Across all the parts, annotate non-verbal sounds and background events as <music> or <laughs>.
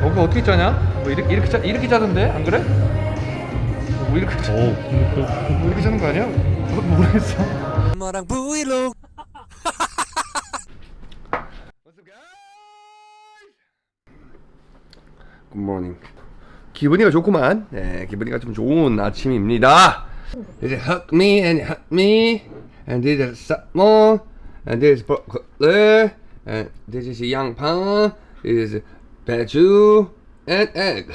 어, 그거 어떻게 짜냐? 뭐 이렇게 이렇게 짜 이렇게 짜던데? 안 그래? 뭐 이렇게 짜, 오. 뭐 이렇게 짜는 거 아니야? 뭐, 모르겠어. 엄마랑 브이로그. 굿모닝 기분이가 좋구만. 네 기분이가 좀 좋은 아침입니다. 이제 hug me and hug me. And this is salmon and this is broccoli and this is 양파 this is 배추 and egg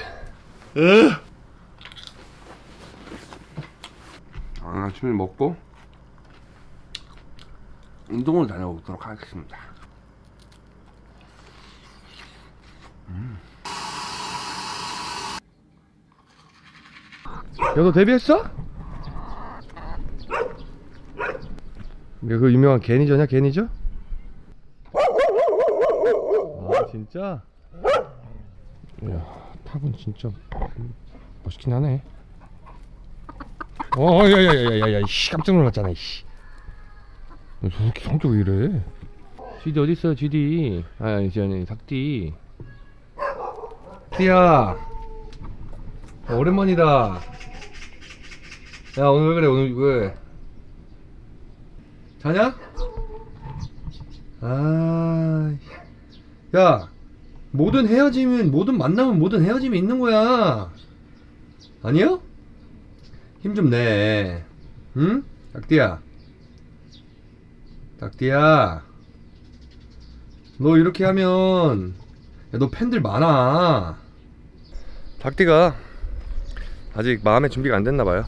아, 아침을 먹고 운동을 다녀오도록 하겠습니다 야너 데뷔했어? 야, 그 유명한 개니저냐 개니저? 아 진짜? 야 탑은 진짜 멋있긴 하네 어 야야야야야야 씨 깜짝 놀랐잖아 이씨 너 저렇게 성격 왜 이래 GD 어딨어 GD 아 이제 아니 닭띠 띠야 어, 오랜만이다. 야 오늘 왜 그래 오늘 왜? 자냐? 아, 야 모든 헤어짐은 모든 만남은 모든 헤어짐이 있는 거야. 아니요? 힘 좀 내. 응? 닭띠야. 닭띠야. 너 이렇게 하면 야, 너 팬들 많아. 닭띠가 아직 마음의 준비가 안 됐나 봐요.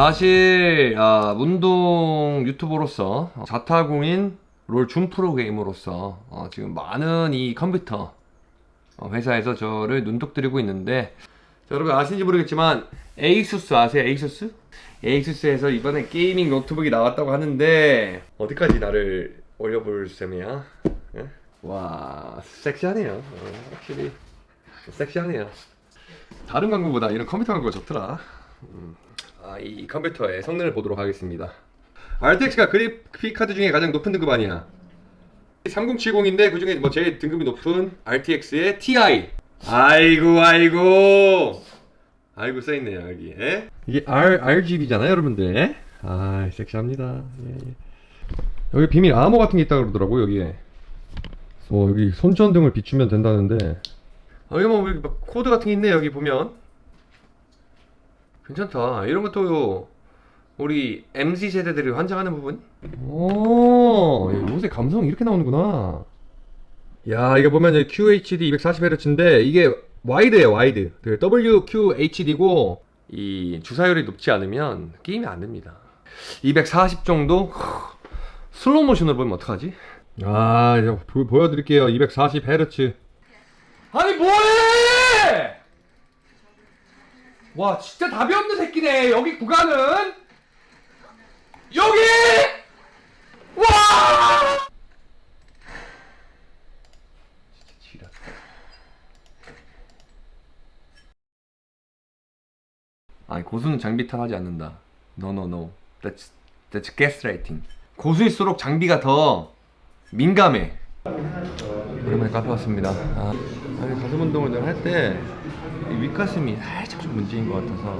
사실 아, 운동 유튜버로서 자타공인 롤 준 프로게이머로서 어, 지금 많은 이 컴퓨터 어, 회사에서 저를 눈독들이고 있는데 자, 여러분 아시는지 모르겠지만 에이수스 아세요? 에이수스? 에이수스에서 이번에 게이밍 노트북이 나왔다고 하는데 어디까지 나를 올려볼 셈이야? 예? 와 섹시하네요 어, 확실히 섹시하네요 다른 광고보다 이런 컴퓨터 광고가 좋더라 음. 아, 이 컴퓨터의 성능을 보도록 하겠습니다. RTX가 그래픽 카드 중에 가장 높은 등급 아니야. 3070인데 그 중에 뭐 제일 등급이 높은 RTX의 TI 아이고 아이고. 아이고 써있네요 여기. 에? 이게 R, RGB잖아요 여러분들. 아 섹시합니다. 예, 예. 여기 비밀 암호 같은 게 있다 그러더라고 여기에. 어 여기 손전등을 비추면 된다는데. 어, 여기 뭐 코드 같은 게 있네 여기 보면 괜찮다 이런 것도 우리 MZ 세대들이 환장하는 부분? 오, 요새 감성 이렇게 나오는구나. 야, 이거 보면 QHD 240Hz인데 이게 와이드예요, 와이드. 그 WQHD고 이 주사율이 높지 않으면 게임이 안 됩니다. 240 정도 슬로우 모션으로 보면 어떡하지? 아, 이제 보, 보여드릴게요. 240Hz. 아니 뭐해! 와 진짜 답이 없는 새끼네. 여기 구간은. 여기! 와! 진짜 지랄 아니 고수는 장비 탓하지 않는다. No no no. That's that's gaslighting. 고수일수록 장비가 더 민감해 오랜만에 카페 왔습니다. 아, 가슴 운동을 할 때 윗가슴이 살짝 좀 문제인 것 같아서.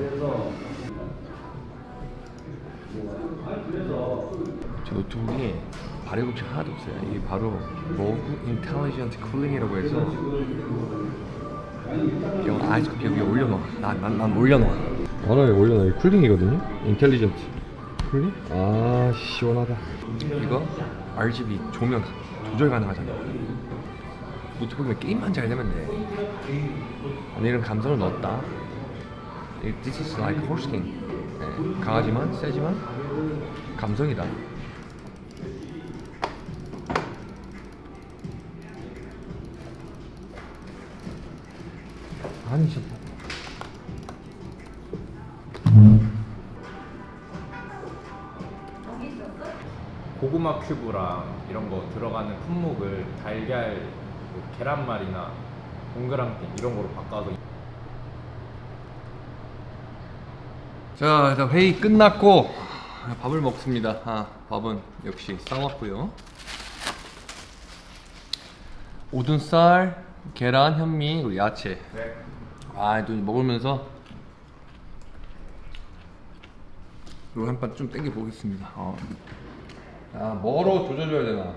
제 노트북이 걱정 하나도 없어요. 이게 바로 ROG Intelligent Cooling이라고 해서 이거 아이스코피 여기 올려놓아 난, 난, 난 올려놓아 하나에 올려놔. 이 쿨링이거든요? 인텔리전트 쿨링? 아 시원하다. 이거 RGB 조명 조절 가능하잖아. 노트북이면 게임만 잘 되면 돼. 아니 이런 감성을 넣었다. 이- This is like horse king 네, 강하지만 세지만 감성이다. 아니 진짜 고구마 큐브랑 이런 거 들어가는 품목을 달걀, 뭐 계란말이나 동그랑땡 이런 거로 바꿔서 자 일단 회의 끝났고 밥을 먹습니다. 아, 밥은 역시 싸왔고요. 오븐쌀, 계란, 현미, 그리고 야채. 아또 먹으면서 이거 한판 좀 땡겨 보겠습니다. 어. 아 뭐로 조져줘야 되나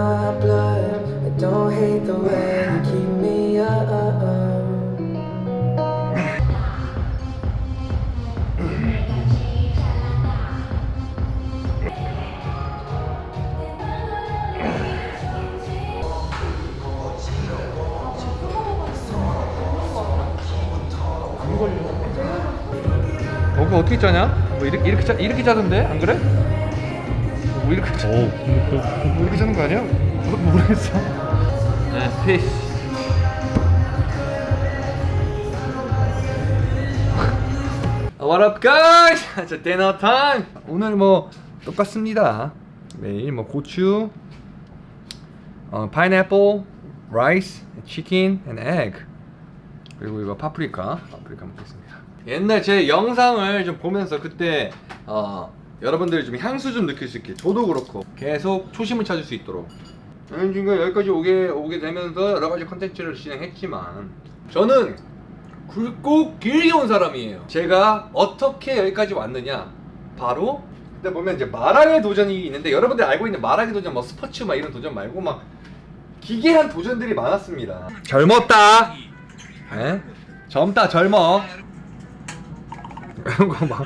my blood, I don't hate the way you keep me up. 어, 그거 어떻게 짜냐? 뭐 이렇게 이렇게 짜 이렇게 짜던데 안 그래? 뭐 이렇게 짜? 뭐 이렇게 짜는 거 아니야? 뭐, 모르겠어. 네, peace What up guys? <laughs> 자, dinner time! 오늘 뭐 똑같습니다 매일 뭐 고추 어, pineapple, rice, chicken, and egg 그리고 이거 파프리카 파프리카 먹겠습니다 옛날 제 영상을 좀 보면서 그때 어, 여러분들이 좀 향수 좀 느낄 수 있게. 저도 그렇고. 계속 초심을 찾을 수 있도록. 저는 지금 여기까지 오게, 오게 되면서 여러 가지 컨텐츠를 진행했지만 저는 굵고 길게 온 사람이에요. 제가 어떻게 여기까지 왔느냐? 바로 근데 보면 이제 마랑의 도전이 있는데 여러분들 알고 있는 마랑의 도전 뭐 스포츠 막 이런 도전 말고 막 기괴한 도전들이 많았습니다. 젊었다. 에? 젊다 젊어. <laughs> 이런 거막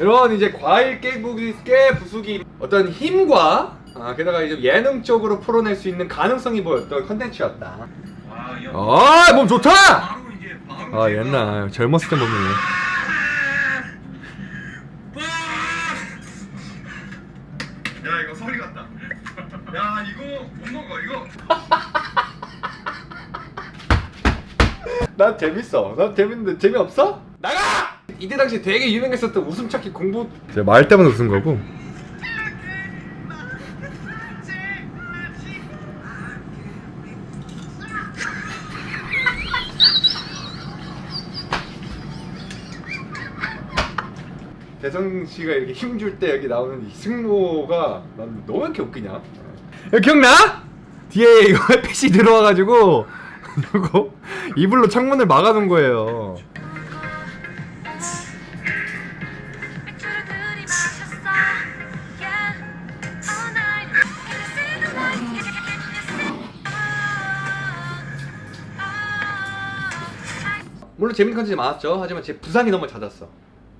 이런 이제 과일 깨부기 깨 부수기 어떤 힘과 아, 게다가 이제 예능적으로 풀어낼 수 있는 가능성이 보였던 컨텐츠였다. 아, 몸 좋다. 아, 옛날 젊었을 때 몸이네. 야 이거 소리 같다. 야 이거 못 먹어 이거. <laughs> 난 재밌어. 난 재밌는데 재미없어? 나가! 이때 당시 되게 유명했었던 웃음 찾기 공부 제가 말 때문에 웃은 거고. 대성 씨가 이렇게 힘줄 때 여기 나오는 이 승모가 난 너무 이렇게 웃기냐? 야, 기억나? 뒤에 이거 <laughs> 햇빛이 들어와가지고 <laughs> 이거 이불로 창문을 막아놓은 거예요. 물론 재밌는 컨텐츠 많았죠. 하지만 제 부상이 너무 잦았어.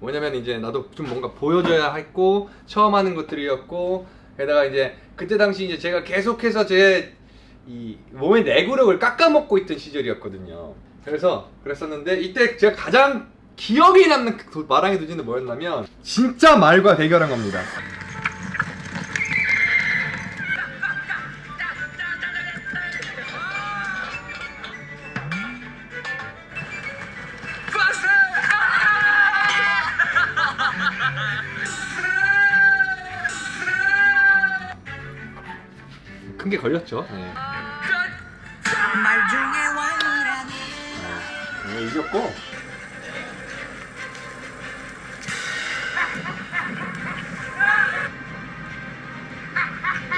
뭐냐면 이제 나도 좀 뭔가 보여줘야 했고 처음 하는 것들이었고 게다가 이제 그때 당시 이제 제가 계속해서 제 이 몸의 내구력을 깎아먹고 있던 시절이었거든요. 그래서 그랬었는데 이때 제가 가장 기억에 남는 그 마랑의 도지는 뭐였냐면 진짜 말과 대결한 겁니다. 큰게 걸렸죠. 네. 네, 이겼고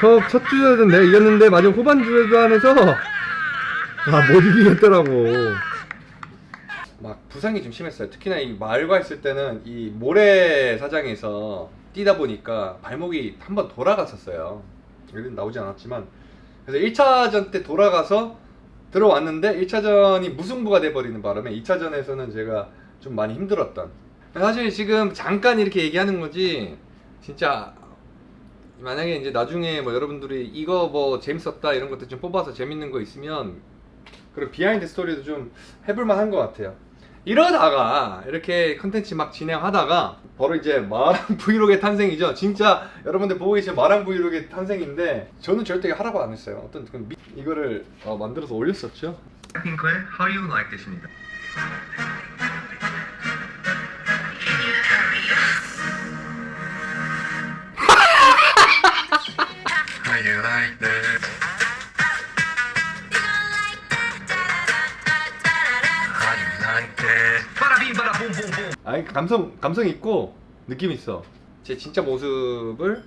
첫, 첫 주에는 내가 이겼는데 마지막 후반 주에도 하면서 아못 이기겠더라고. 막 부상이 좀 심했어요. 특히나 이 마을과 있을 때는 이 모래 사장에서 뛰다 보니까 발목이 한번 돌아갔었어요. 여기는 나오지 않았지만 그래서 1차전 때 돌아가서 들어왔는데 1차전이 무승부가 돼버리는 바람에 2차전에서는 제가 좀 많이 힘들었던 사실 지금 잠깐 이렇게 얘기하는 거지 진짜 만약에 이제 나중에 뭐 여러분들이 이거 뭐 재밌었다 이런 것들 좀 뽑아서 재밌는 거 있으면 그리고 비하인드 스토리도 좀 해볼 만한 것 같아요. 이러다가 이렇게 컨텐츠 막 진행하다가 바로 이제 마랑 <laughs> 브이로그의 탄생이죠. 진짜 여러분들 보고 계신 마랑 브이로그의 탄생인데 저는 절대 하라고 안 했어요. 어떤 그 미- 이거를 어, 만들어서 올렸었죠. 핑크의 How You Like That입니다. How you like that? 아니 감성 감성 있고 느낌 있어. 제 진짜 모습을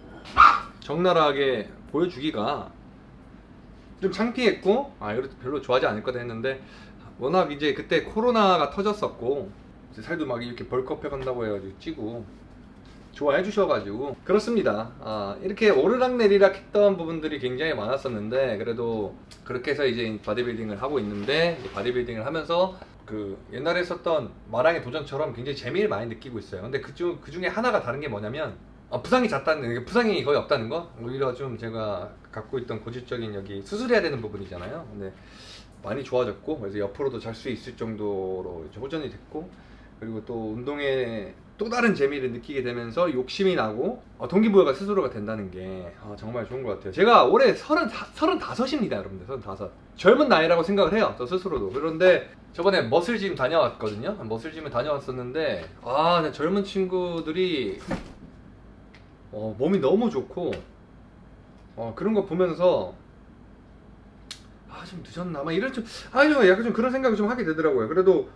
적나라하게 보여주기가 좀 창피했고 아 이것도 별로 좋아하지 않을 거다 했는데 워낙 이제 그때 코로나가 터졌었고 이제 살도 막 이렇게 벌크업 해간다고 해가지고 찌고 좋아해 주셔가지고 그렇습니다. 아, 이렇게 오르락내리락 했던 부분들이 굉장히 많았었는데 그래도 그렇게 해서 이제 바디빌딩을 하고 있는데 바디빌딩을 하면서 그 옛날에 했었던 마랑의 도전처럼 굉장히 재미를 많이 느끼고 있어요. 근데 그중 그 중에 하나가 다른 게 뭐냐면 어, 부상이 잦다는 게 부상이 거의 없다는 거 오히려 좀 제가 갖고 있던 고질적인 여기 수술해야 되는 부분이잖아요. 근데 많이 좋아졌고 그래서 옆으로도 잘 수 있을 정도로 호전이 됐고 그리고 또 운동에 또 다른 재미를 느끼게 되면서 욕심이 나고 어, 동기부여가 스스로가 된다는 게 아, 정말 좋은 것 같아요. 제가 올해 서른 서른다섯입니다, 여러분들 서른다섯. 젊은 나이라고 생각을 해요, 저 스스로도. 그런데 저번에 머슬짐 다녀왔거든요. 머슬짐을 다녀왔었는데 아, 젊은 친구들이 어, 몸이 너무 좋고 어, 그런 거 보면서 아 좀 늦었나 막 이런 좀아좀 약간 좀 그런 생각을 좀 하게 되더라고요. 그래도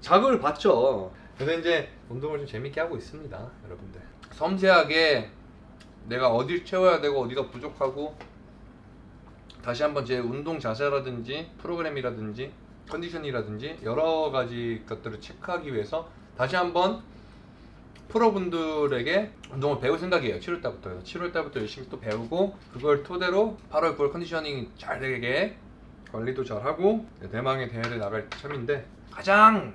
자극을 받죠. 그래서 이제 운동을 좀 재밌게 하고 있습니다, 여러분들. 섬세하게 내가 어딜 채워야 되고 어디가 부족하고 다시 한번 제 운동 자세라든지 프로그램이라든지 컨디션이라든지 여러 가지 것들을 체크하기 위해서 다시 한번 프로분들에게 운동을 배울 생각이에요. 7월 달부터. 그래서 7월 달부터 열심히 또 배우고 그걸 토대로 8월 9월 컨디셔닝 잘 되게 관리도 잘 하고 대망의 대회를 나갈 참인데 가장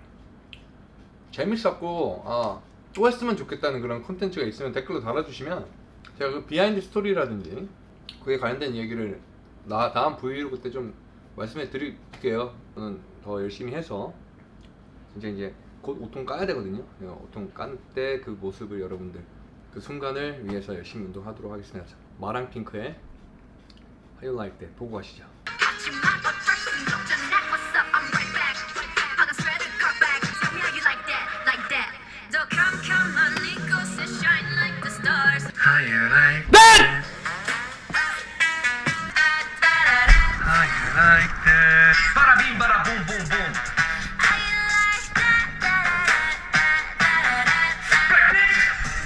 재밌었고 아, 또 했으면 좋겠다는 그런 콘텐츠가 있으면 댓글로 달아주시면 제가 그 비하인드 스토리라든지 그에 관련된 얘기를 나 다음 브이로그 때 좀 말씀해 드릴게요. 저는 더 열심히 해서 진짜 이제 곧 옷통 까야 되거든요. 네, 옷통 깐 때 그 모습을 여러분들 그 순간을 위해서 열심히 운동하도록 하겠습니다. 자, 마랑 핑크의 How You Like That 보고 가시죠.